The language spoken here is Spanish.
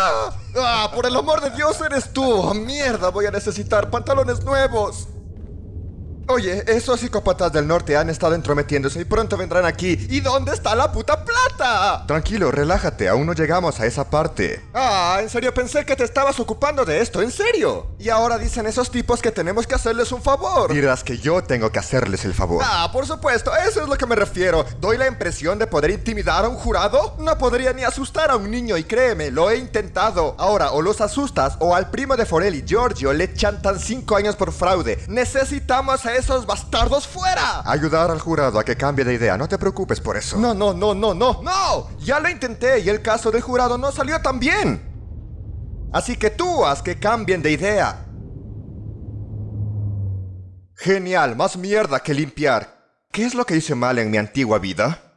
¡Ah! ¡Por el amor de Dios eres tú! ¡Ah, ¡Mierda! Voy a necesitar pantalones nuevos. Oye, esos psicópatas del norte han estado entrometiéndose y pronto vendrán aquí. ¿Y dónde está la puta plata? Tranquilo, relájate, aún no llegamos a esa parte. Ah, en serio pensé que te estabas ocupando de esto, en serio. Y ahora dicen esos tipos que tenemos que hacerles un favor. Dirás que yo tengo que hacerles el favor. Ah, por supuesto, eso es lo que me refiero. ¿Doy la impresión de poder intimidar a un jurado? No podría ni asustar a un niño y créeme, lo he intentado. Ahora, o los asustas o al primo de Forelli, Giorgio, le chantan 5 años por fraude. Necesitamos a esos bastardos fuera. Ayudar al jurado a que cambie de idea, no te preocupes por eso. No, no, no, no, no, no. Ya lo intenté y el caso del jurado no salió tan bien. Así que tú haz que cambien de idea. Genial, más mierda que limpiar. ¿Qué es lo que hice mal en mi antigua vida?